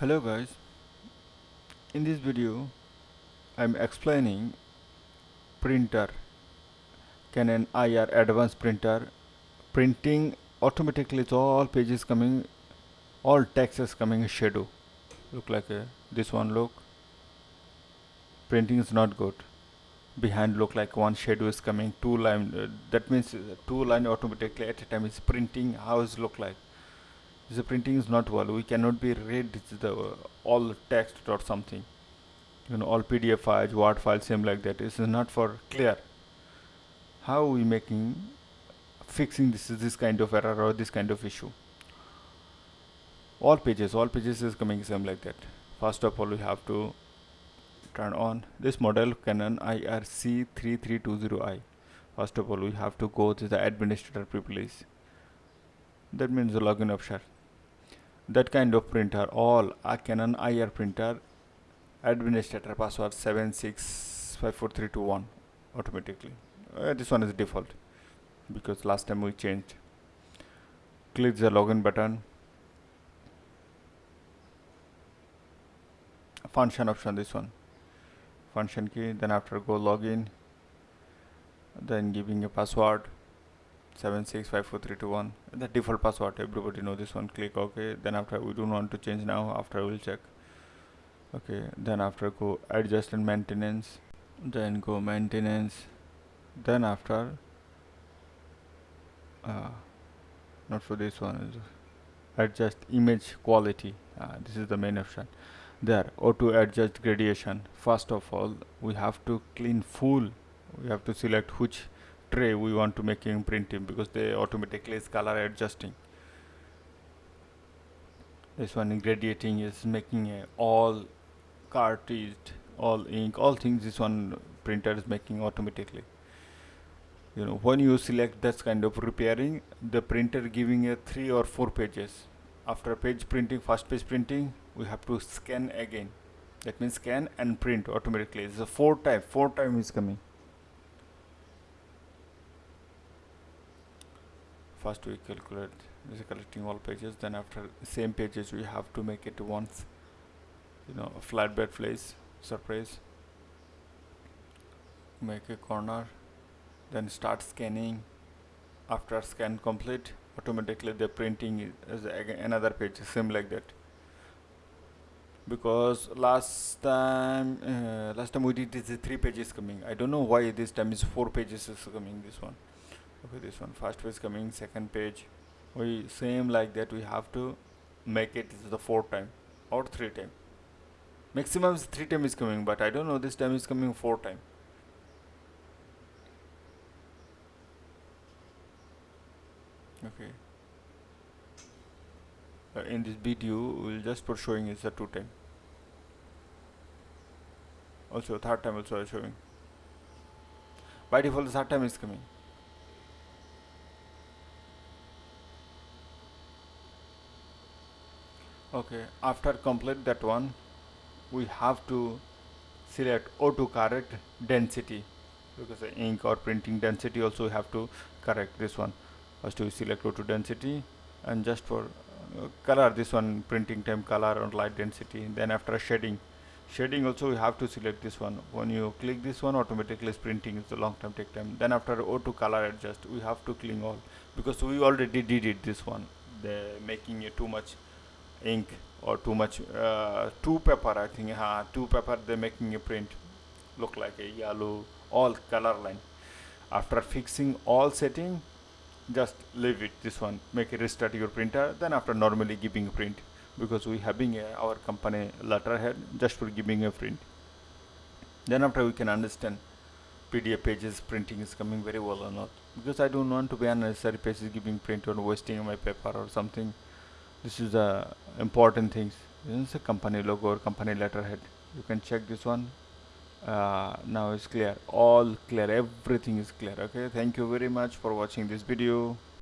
hello guys. In this video I'm explaining printer. Canon IR advanced printer printing automatically it's all pages coming all text is coming shadow. Look like a, this one look. Printing is not good. Behind look like one shadow is coming two line uh, that means uh, two line automatically at a time is printing how is look like the printing is not well we cannot be read the uh, all text or something. You know all pdf files word files same like that. This is not for clear. How we making fixing this is this kind of error or this kind of issue? All pages all pages is coming same like that. First of all we have to turn on this model Canon IRC3320i first of all we have to go to the administrator privilege. That means the login option that kind of printer all a Canon IR printer administrator password 7654321 automatically. Uh, this one is default because last time we changed. Click the login button. Function option this one. Function key then after go login then giving a password 7654321 the default password everybody know this one click ok then after we don't want to change now after we'll check. Okay then after go adjust and maintenance then go maintenance then after uh, not for this one adjust image quality. Uh, this is the main option. There auto adjust gradation. First of all we have to clean full. We have to select which tray we want to make in printing because they automatically is color adjusting. This one gradiating is making a all cartridge all ink all things this one printer is making automatically. You know when you select this kind of repairing the printer giving a three or four pages. After page printing first page printing we have to scan again. That means scan and print automatically. It's a four time four time is coming first we calculate is collecting all pages then after same pages we have to make it once you know a flatbed place surprise. Make a corner then start scanning. After scan complete automatically the printing is another page same like that. Because last time uh, last time we did this three pages coming. I don't know why this time is four pages is coming this one okay this one first page coming second page. We same like that we have to make it the four time or three time. Maximum is three time is coming but I don't know this time is coming four time. Okay. Uh, in this video we'll just for showing is the two time. Also third time also showing. By default the third time is coming okay after complete that one we have to select auto correct density. Because the ink or printing density also we have to correct this one. First we select auto density and just for uh, color this one printing time color and light density. Then after shading shading also we have to select this one. When you click this one automatically is printing it's a long time take time. Then after auto color adjust we have to clean all. Because we already did it this one. The making it too much ink or too much uh, two paper I think uh, two paper they making a print look like a yellow all color line. After fixing all setting just leave it this one make it restart your printer then after normally giving a print because we having a, our company letterhead just for giving a print. Then after we can understand PDF pages printing is coming very well or not because I don't want to be unnecessary pages giving print or wasting my paper or something this is the important things. This is a company logo or company letterhead. You can check this one. Uh, now it's clear. All clear. Everything is clear. Okay? Thank you very much for watching this video